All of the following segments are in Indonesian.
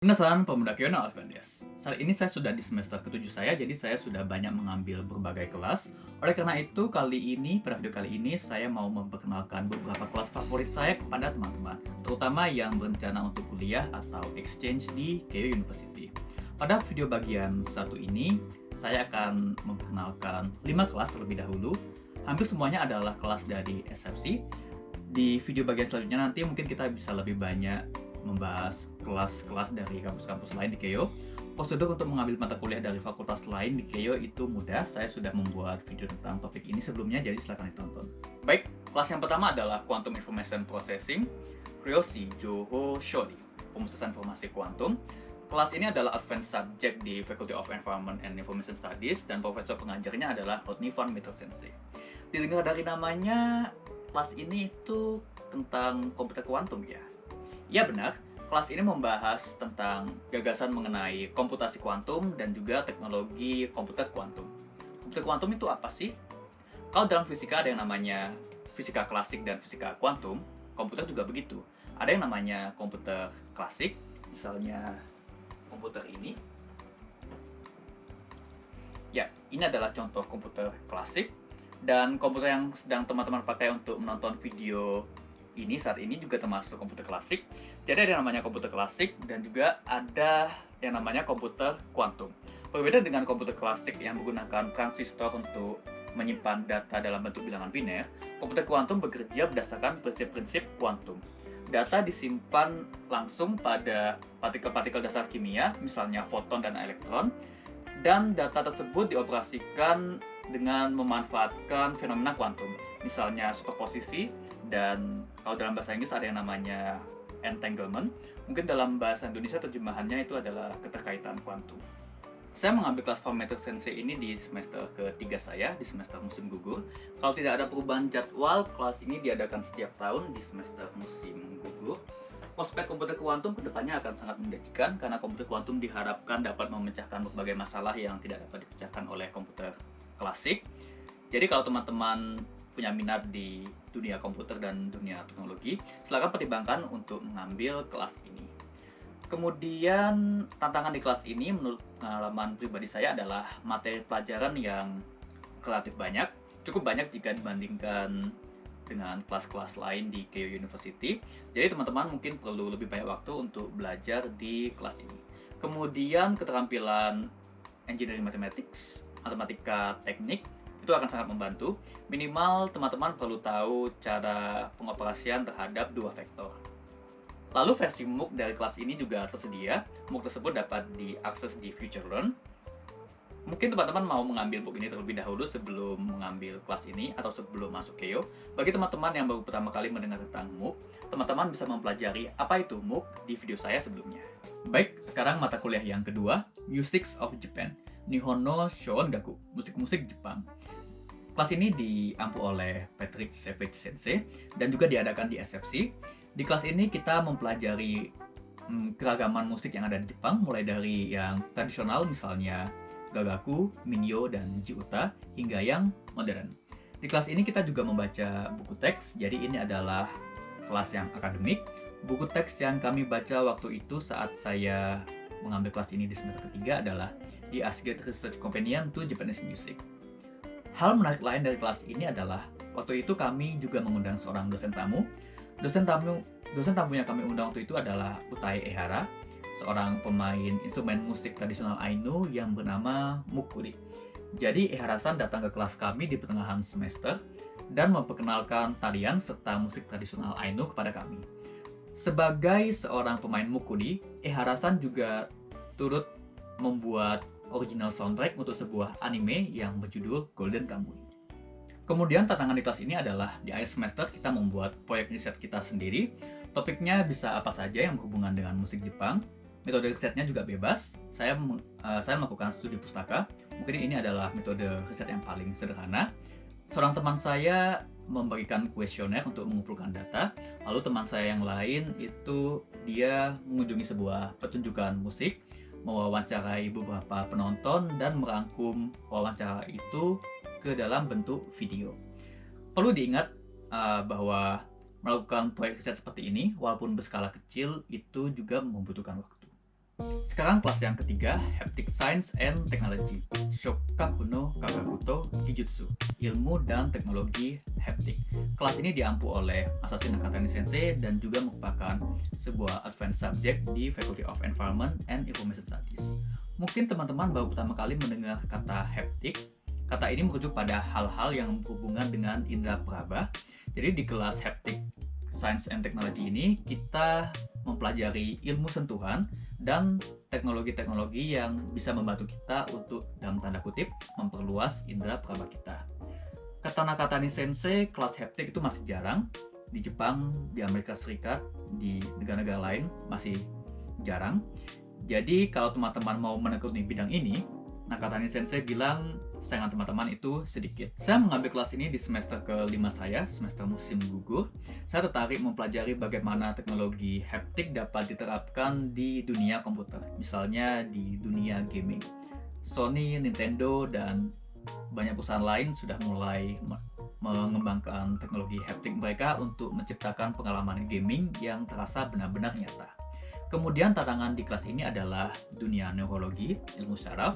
Minasan pemuda Kyono Alvendes. Saat ini saya sudah di semester ke-7 saya, jadi saya sudah banyak mengambil berbagai kelas. Oleh karena itu, kali ini, pada video kali ini, saya mau memperkenalkan beberapa kelas favorit saya kepada teman-teman, terutama yang berencana untuk kuliah atau exchange di Keio University. Pada video bagian satu ini, saya akan memperkenalkan 5 kelas terlebih dahulu. Hampir semuanya adalah kelas dari SFC. Di video bagian selanjutnya nanti mungkin kita bisa lebih banyak membahas kelas-kelas dari kampus-kampus lain di Keio. Prosedur untuk mengambil mata kuliah dari fakultas lain di Keio itu mudah. Saya sudah membuat video tentang topik ini sebelumnya, jadi silahkan ditonton. Baik, kelas yang pertama adalah Quantum Information Processing, Ryoshi Joho Shodi, pemutusan informasi kuantum. Kelas ini adalah advanced subject di Faculty of Environment and Information Studies dan profesor pengajarnya adalah Rodney van Meter Sensei. Didengar dari namanya, kelas ini itu tentang komputer kuantum ya. Ya benar, kelas ini membahas tentang gagasan mengenai komputasi kuantum dan juga teknologi komputer kuantum. Komputer kuantum itu apa sih? Kalau dalam fisika ada yang namanya fisika klasik dan fisika kuantum, komputer juga begitu. Ada yang namanya komputer klasik, misalnya komputer ini. Ya, ini adalah contoh komputer klasik dan komputer yang sedang teman-teman pakai untuk menonton video ini saat ini juga termasuk komputer klasik. Jadi ada yang namanya komputer klasik dan juga ada yang namanya komputer kuantum. Berbeda dengan komputer klasik yang menggunakan transistor untuk menyimpan data dalam bentuk bilangan biner, komputer kuantum bekerja berdasarkan prinsip-prinsip kuantum. Data disimpan langsung pada partikel-partikel dasar kimia, misalnya foton dan elektron, dan data tersebut dioperasikan dengan memanfaatkan fenomena kuantum, misalnya superposisi dan kalau dalam bahasa Inggris ada yang namanya entanglement. Mungkin dalam bahasa Indonesia terjemahannya itu adalah keterkaitan kuantum. Saya mengambil kelas Meter Sensei ini di semester ketiga saya, di semester musim gugur. Kalau tidak ada perubahan jadwal, kelas ini diadakan setiap tahun di semester musim gugur. Prospek komputer kuantum ke depannya akan sangat menjanjikan karena komputer kuantum diharapkan dapat memecahkan berbagai masalah yang tidak dapat dipecahkan oleh komputer klasik. Jadi kalau teman-teman punya minat di dunia komputer dan dunia teknologi, silakan pertimbangkan untuk mengambil kelas ini. Kemudian tantangan di kelas ini menurut pengalaman pribadi saya adalah materi pelajaran yang relatif banyak, cukup banyak jika dibandingkan dengan kelas-kelas lain di Keio University. Jadi teman-teman mungkin perlu lebih banyak waktu untuk belajar di kelas ini. Kemudian keterampilan engineering mathematics matematika teknik itu akan sangat membantu. Minimal teman-teman perlu tahu cara pengoperasian terhadap dua vektor. Lalu versi MOOC dari kelas ini juga tersedia. MOOC tersebut dapat diakses di Future Learn. Mungkin teman-teman mau mengambil book ini terlebih dahulu sebelum mengambil kelas ini atau sebelum masuk KEO. Bagi teman-teman yang baru pertama kali mendengar tentang MOOC, teman-teman bisa mempelajari apa itu MOOC di video saya sebelumnya. Baik, sekarang mata kuliah yang kedua, Musics of Japan. Nihonno Shongaku, musik-musik Jepang. Kelas ini diampu oleh Patrick Savage Sensei dan juga diadakan di SFC. Di kelas ini kita mempelajari hmm, keragaman musik yang ada di Jepang, mulai dari yang tradisional misalnya Gagaku, Minyo, dan Jiuta, hingga yang modern. Di kelas ini kita juga membaca buku teks, jadi ini adalah kelas yang akademik. Buku teks yang kami baca waktu itu saat saya mengambil kelas ini di semester ketiga adalah di Asgate Research Companion to Japanese Music. Hal menarik lain dari kelas ini adalah waktu itu kami juga mengundang seorang dosen tamu. Dosen tamu dosen tamu yang kami undang waktu itu adalah Utai Ehara, seorang pemain instrumen musik tradisional Ainu yang bernama Mukuri. Jadi Ehara-san datang ke kelas kami di pertengahan semester dan memperkenalkan tarian serta musik tradisional Ainu kepada kami. Sebagai seorang pemain mukuri, Ehara-san juga turut membuat original soundtrack untuk sebuah anime yang berjudul Golden Kamuy. Kemudian tantangan di kelas ini adalah di akhir semester kita membuat proyek riset kita sendiri. Topiknya bisa apa saja yang berhubungan dengan musik Jepang. Metode risetnya juga bebas. Saya uh, saya melakukan studi pustaka. Mungkin ini adalah metode riset yang paling sederhana. Seorang teman saya membagikan kuesioner untuk mengumpulkan data. Lalu teman saya yang lain itu dia mengunjungi sebuah pertunjukan musik mewawancarai beberapa penonton dan merangkum wawancara itu ke dalam bentuk video. Perlu diingat uh, bahwa melakukan proyek riset seperti ini, walaupun berskala kecil, itu juga membutuhkan waktu. Sekarang kelas yang ketiga, Haptic Science and Technology, Shokaku no Kagakuto Gijutsu, ilmu dan teknologi haptik. Kelas ini diampu oleh Masashi Nakatani Sensei dan juga merupakan sebuah advanced subject di Faculty of Environment and Information Studies. Mungkin teman-teman baru pertama kali mendengar kata haptik. Kata ini merujuk pada hal-hal yang berhubungan dengan indera peraba. Jadi di kelas Haptic Science and Technology ini kita mempelajari ilmu sentuhan dan teknologi-teknologi yang bisa membantu kita untuk dalam tanda kutip memperluas indera peraba kita. Kata Nakatani Sensei, kelas haptik itu masih jarang. Di Jepang, di Amerika Serikat, di negara-negara lain masih jarang. Jadi kalau teman-teman mau menekuni bidang ini, Nakatani Sensei bilang sayangan teman-teman itu sedikit. Saya mengambil kelas ini di semester kelima saya, semester musim gugur. Saya tertarik mempelajari bagaimana teknologi haptik dapat diterapkan di dunia komputer, misalnya di dunia gaming. Sony, Nintendo, dan banyak perusahaan lain sudah mulai mengembangkan teknologi haptik mereka untuk menciptakan pengalaman gaming yang terasa benar-benar nyata. Kemudian tantangan di kelas ini adalah dunia neurologi, ilmu saraf,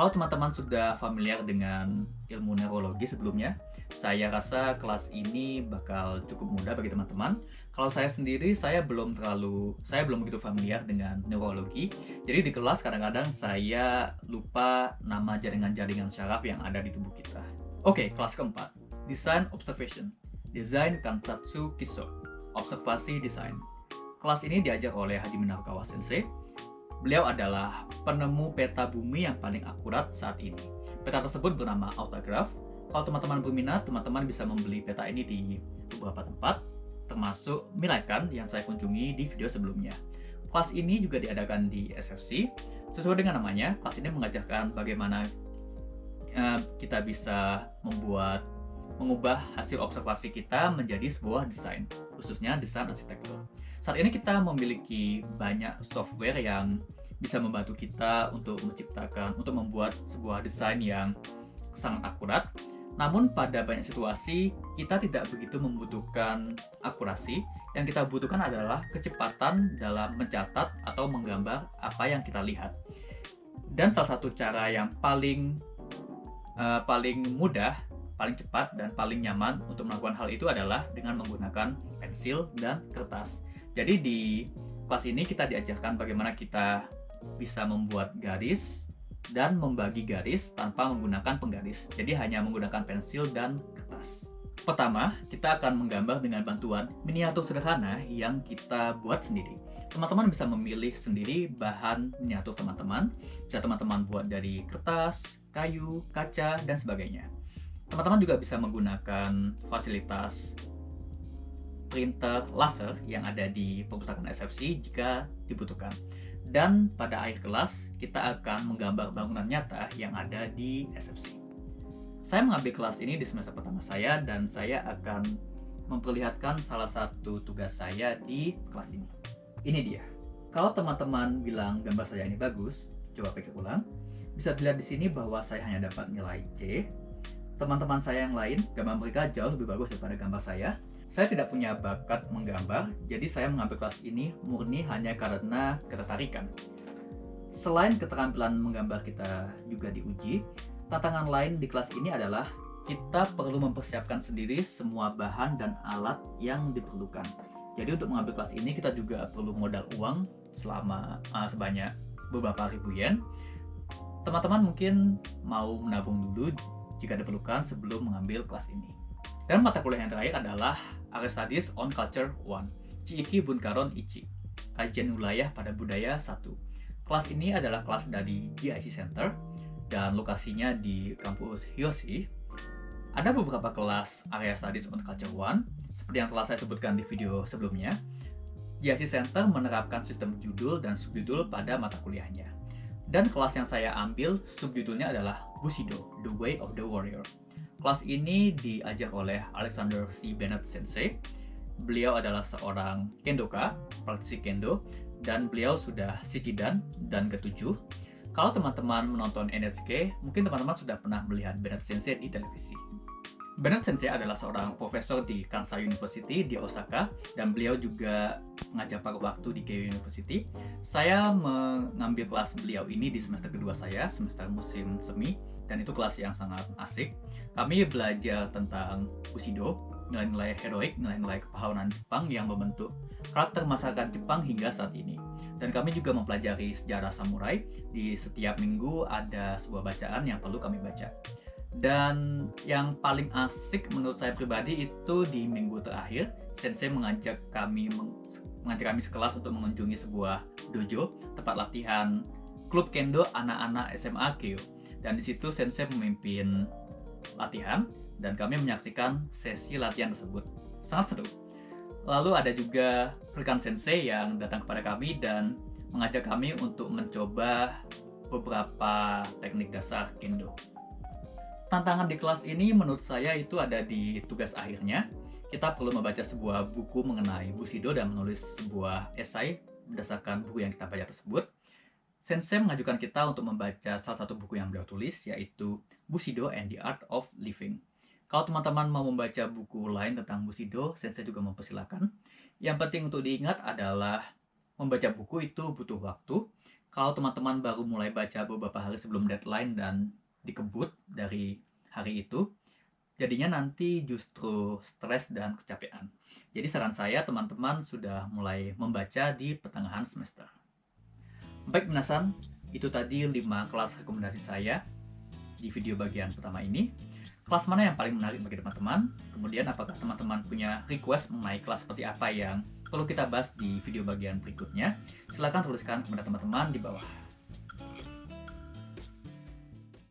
kalau teman-teman sudah familiar dengan ilmu neurologi sebelumnya, saya rasa kelas ini bakal cukup mudah bagi teman-teman. Kalau saya sendiri, saya belum terlalu, saya belum begitu familiar dengan neurologi. Jadi di kelas kadang-kadang saya lupa nama jaringan-jaringan syaraf yang ada di tubuh kita. Oke, kelas keempat. Design Observation. Desain Kantatsu Kiso. Observasi Desain. Kelas ini diajar oleh Haji Minarukawa Sensei Beliau adalah penemu peta bumi yang paling akurat saat ini. Peta tersebut bernama Autograph. Kalau teman-teman berminat, teman-teman bisa membeli peta ini di beberapa tempat, termasuk Milakan yang saya kunjungi di video sebelumnya. Kelas ini juga diadakan di SFC. Sesuai dengan namanya, kelas ini mengajarkan bagaimana uh, kita bisa membuat mengubah hasil observasi kita menjadi sebuah desain, khususnya desain arsitektur. Saat ini kita memiliki banyak software yang bisa membantu kita untuk menciptakan, untuk membuat sebuah desain yang sangat akurat. Namun pada banyak situasi kita tidak begitu membutuhkan akurasi. Yang kita butuhkan adalah kecepatan dalam mencatat atau menggambar apa yang kita lihat. Dan salah satu cara yang paling uh, paling mudah, paling cepat dan paling nyaman untuk melakukan hal itu adalah dengan menggunakan pensil dan kertas. Jadi di kelas ini kita diajarkan bagaimana kita bisa membuat garis dan membagi garis tanpa menggunakan penggaris. Jadi hanya menggunakan pensil dan kertas. Pertama, kita akan menggambar dengan bantuan miniatur sederhana yang kita buat sendiri. Teman-teman bisa memilih sendiri bahan miniatur teman-teman. Bisa teman-teman buat dari kertas, kayu, kaca, dan sebagainya. Teman-teman juga bisa menggunakan fasilitas printer laser yang ada di perpustakaan SFC jika dibutuhkan. Dan pada akhir kelas, kita akan menggambar bangunan nyata yang ada di SFC. Saya mengambil kelas ini di semester pertama saya dan saya akan memperlihatkan salah satu tugas saya di kelas ini. Ini dia. Kalau teman-teman bilang gambar saya ini bagus, coba pikir ulang. Bisa dilihat di sini bahwa saya hanya dapat nilai C. Teman-teman saya yang lain, gambar mereka jauh lebih bagus daripada gambar saya saya tidak punya bakat menggambar, jadi saya mengambil kelas ini murni hanya karena ketertarikan. Selain keterampilan menggambar kita juga diuji, tantangan lain di kelas ini adalah kita perlu mempersiapkan sendiri semua bahan dan alat yang diperlukan. Jadi untuk mengambil kelas ini kita juga perlu modal uang selama uh, sebanyak beberapa ribu yen. Teman-teman mungkin mau menabung dulu jika diperlukan sebelum mengambil kelas ini. Dan mata kuliah yang terakhir adalah Area Studies on Culture 1, Chiiki Bunkaron Ichi, Kajian Wilayah pada Budaya 1. Kelas ini adalah kelas dari GIC Center dan lokasinya di kampus Hiyoshi. Ada beberapa kelas Area Studies on Culture 1, seperti yang telah saya sebutkan di video sebelumnya. GIC Center menerapkan sistem judul dan subjudul pada mata kuliahnya. Dan kelas yang saya ambil, subjudulnya adalah Bushido, The Way of the Warrior. Kelas ini diajak oleh Alexander C. Bennett Sensei. Beliau adalah seorang kendoka, praktisi kendo, dan beliau sudah Shichidan dan ketujuh. Kalau teman-teman menonton NHK, mungkin teman-teman sudah pernah melihat Bennett Sensei di televisi. Bernard Sensei adalah seorang profesor di Kansai University di Osaka dan beliau juga mengajar paruh waktu di Keio University. Saya mengambil kelas beliau ini di semester kedua saya, semester musim semi, dan itu kelas yang sangat asik. Kami belajar tentang Bushido, nilai-nilai heroik, nilai-nilai kepahlawanan Jepang yang membentuk karakter masyarakat Jepang hingga saat ini. Dan kami juga mempelajari sejarah samurai. Di setiap minggu ada sebuah bacaan yang perlu kami baca. Dan yang paling asik menurut saya pribadi itu di minggu terakhir, Sensei mengajak kami mengajak kami sekelas untuk mengunjungi sebuah dojo, tempat latihan klub kendo anak-anak SMA Kyo. Dan di situ Sensei memimpin latihan dan kami menyaksikan sesi latihan tersebut. Sangat seru. Lalu ada juga rekan Sensei yang datang kepada kami dan mengajak kami untuk mencoba beberapa teknik dasar kendo tantangan di kelas ini menurut saya itu ada di tugas akhirnya. Kita perlu membaca sebuah buku mengenai Bushido dan menulis sebuah esai berdasarkan buku yang kita baca tersebut. Sensei mengajukan kita untuk membaca salah satu buku yang beliau tulis, yaitu Bushido and the Art of Living. Kalau teman-teman mau membaca buku lain tentang Bushido, Sensei juga mempersilahkan. Yang penting untuk diingat adalah membaca buku itu butuh waktu. Kalau teman-teman baru mulai baca beberapa hari sebelum deadline dan dikebut dari hari itu jadinya nanti justru stres dan kecapean. Jadi saran saya teman-teman sudah mulai membaca di pertengahan semester. Baik minasan, itu tadi 5 kelas rekomendasi saya di video bagian pertama ini. Kelas mana yang paling menarik bagi teman-teman? Kemudian apakah teman-teman punya request mengenai kelas seperti apa yang perlu kita bahas di video bagian berikutnya? Silahkan tuliskan kepada teman-teman di bawah.